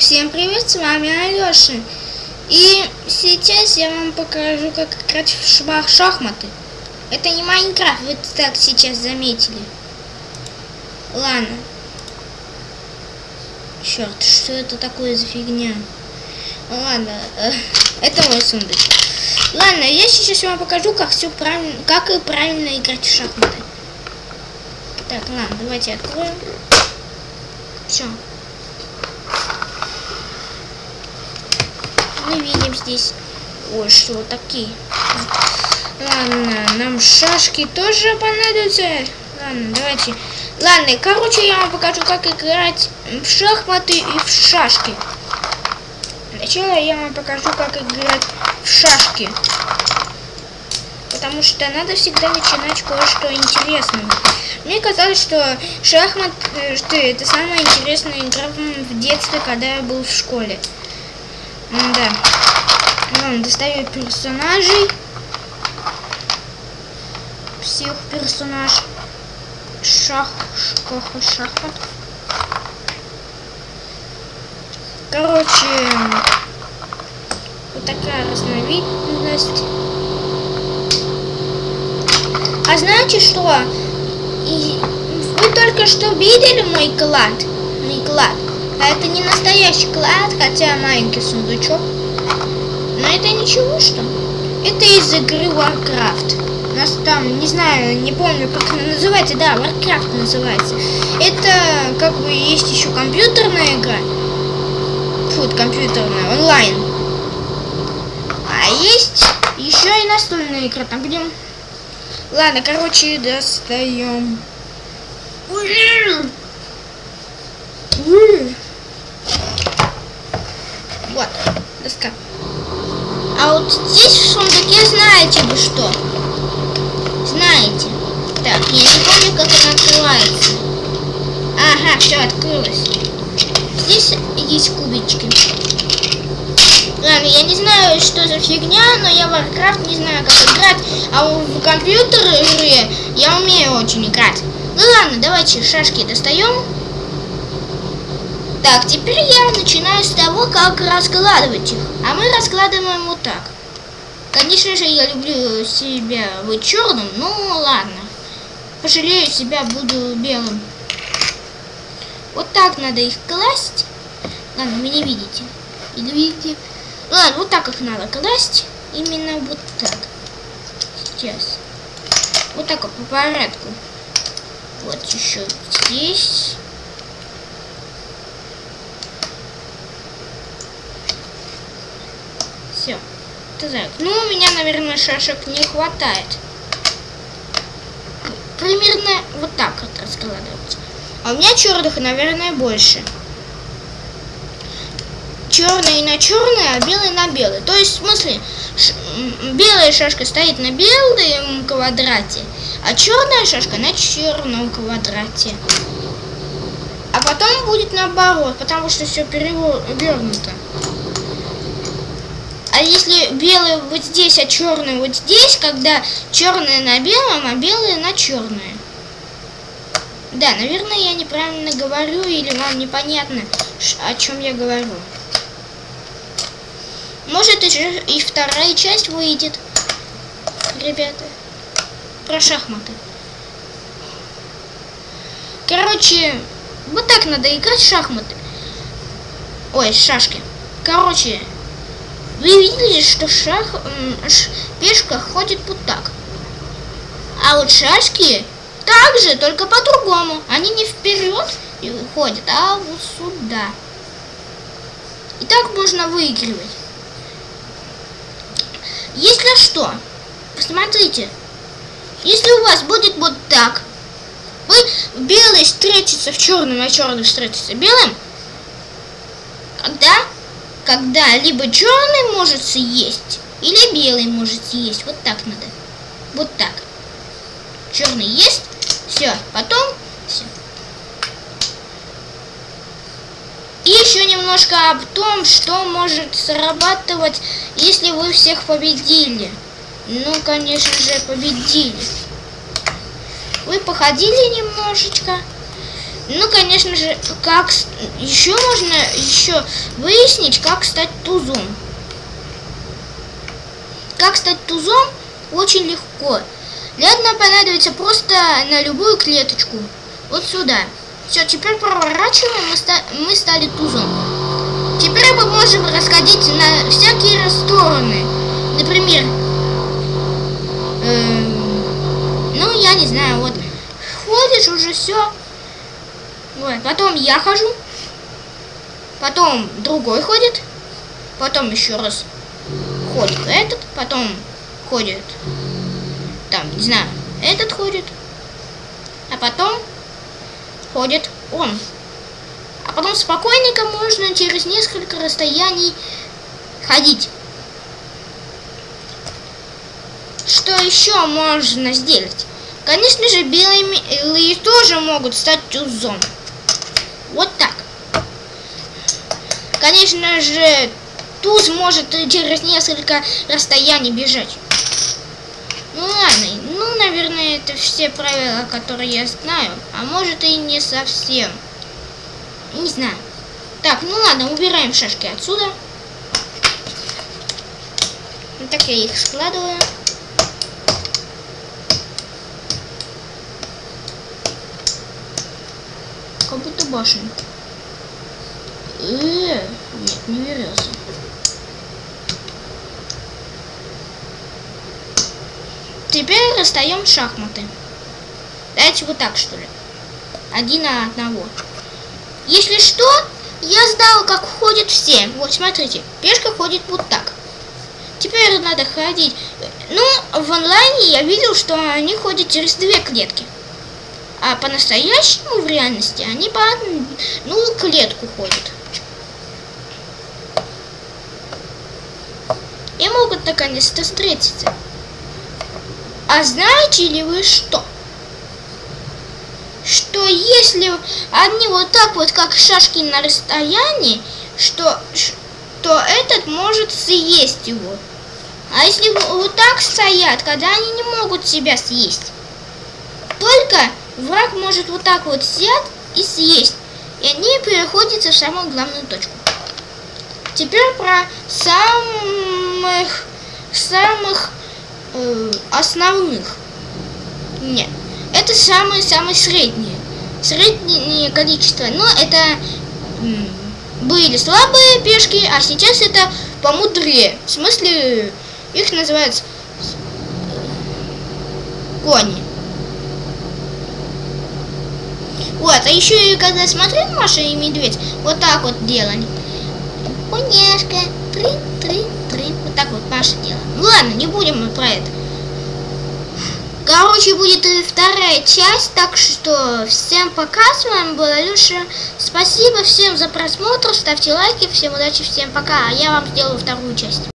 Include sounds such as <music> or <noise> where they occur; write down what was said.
Всем привет, с вами Алёша. И сейчас я вам покажу, как играть в шах шахматы. Это не Майнкрафт, вы так сейчас заметили. Ладно. Черт, что это такое за фигня? Ладно, э, <laughs> это мой сундучок. Ладно, я сейчас вам покажу, как все правильно, как и правильно играть в шахматы. Так, ладно, давайте откроем. Все. Мы видим здесь... Ой, что такие? Ладно, нам шашки тоже понадобятся. Ладно, давайте. Ладно, короче, я вам покажу, как играть в шахматы и в шашки. Сначала я вам покажу, как играть в шашки. Потому что надо всегда начинать кое-что интересное. Мне казалось, что шахмат, э, что это самая интересная игра в детстве, когда я был в школе. Да. Ладно, достаю персонажей. Всех персонаж. Шах, шках, шахмат. Короче, вот такая разновидность. А знаете что? И вы только что видели мой клад? Мой клад. А это не настоящий клад, хотя маленький сундучок. Но это ничего, что? Это из игры Warcraft. У нас там, не знаю, не помню, как она называется. Да, Warcraft называется. Это, как бы, есть еще компьютерная игра. Фу, компьютерная, онлайн. А есть еще и настольная игра, там где Ладно, короче, достаем. Вот, доска. А вот здесь в сундуке знаете вы что? Знаете. Так, я не помню, как она открывается. Ага, все открылось. Здесь есть кубички. Ладно, я не знаю, что за фигня, но я в Warcraft не знаю, как играть. А в компьютере я умею очень играть. Ну ладно, давайте шашки достаем. Так, теперь я начинаю с того, как раскладывать их. А мы раскладываем вот так. Конечно же, я люблю себя быть черным, ну ладно. Пожалею себя, буду белым. Вот так надо их класть. Ладно, вы не видите. Или видите? Ладно, вот так их надо класть. Именно вот так. Сейчас. Вот так вот по порядку. Вот еще здесь. Все. Так. Ну, у меня, наверное, шашек не хватает. Примерно вот так вот раскладывается. А у меня черных, наверное, больше черный на черный, а белый на белый. То есть, в смысле, белая шашка стоит на белом квадрате, а черная шашка на черном квадрате. А потом будет наоборот, потому что все перевернуто. А если белый вот здесь, а черный вот здесь, когда черное на белом, а белое на черное. Да, наверное, я неправильно говорю, или вам непонятно, о чем я говорю. Может и вторая часть выйдет, ребята, про шахматы. Короче, вот так надо играть в шахматы. Ой, шашки. Короче, вы видели, что шах, ш, пешка ходит вот так. А вот шашки также, только по-другому. Они не вперед ходят, а вот сюда. И так можно выигрывать. Если что, посмотрите, если у вас будет вот так, вы белый встретится в черном, а черный встретится белым, когда, когда либо черный может съесть, или белый может съесть. Вот так надо. Вот так. Черный есть, все, потом все. И еще немножко об том, что может срабатывать, если вы всех победили. Ну, конечно же, победили. Вы походили немножечко. Ну, конечно же, как еще можно еще выяснить, как стать тузом. Как стать тузом очень легко. Для этого понадобится просто на любую клеточку. Вот сюда. Все, теперь проворачиваем, мы, ста мы стали тузом. Теперь мы можем расходиться на всякие стороны. Например, эм, ну, я не знаю, вот ходишь уже все. Вот, потом я хожу. Потом другой ходит. Потом еще раз ходит этот. Потом ходит, там, не знаю, этот ходит. А потом ходит он. А потом спокойненько можно через несколько расстояний ходить. Что еще можно сделать? Конечно же, белые тоже могут стать тузом. Вот так. Конечно же, туз может через несколько расстояний бежать. Ну ладно, ну, наверное, это все правила, которые я знаю. А может и не совсем. Не знаю. Так, ну ладно, убираем шашки отсюда. Вот так я их складываю. Как будто башенка. Э, -э нет, не верился. Теперь расстаем шахматы. Давайте вот так, что ли. Один на одного. Если что, я знал, как ходят все. Вот, смотрите. Пешка ходит вот так. Теперь надо ходить. Ну, в онлайне я видел, что они ходят через две клетки. А по-настоящему в реальности они по одну клетку ходят. И могут наконец-то встретиться. А знаете ли вы что? Что если они вот так вот, как шашки на расстоянии, что, то этот может съесть его. А если вот так стоят, когда они не могут себя съесть? Только враг может вот так вот сесть и съесть. И они переходят в самую главную точку. Теперь про самых самых э, основных. Нет. Это самые-самые средние. Среднее количество. Но это были слабые пешки, а сейчас это помудрее. В смысле, их называют кони. Вот, а еще и когда смотрел Маша и Медведь, вот так вот делали. Коняшка, три, три, три. Вот так вот Маша делала. Ну ладно, не будем мы про это. Короче, будет и вторая часть, так что всем пока, с вами была Люша. Спасибо всем за просмотр, ставьте лайки, всем удачи, всем пока, а я вам сделаю вторую часть.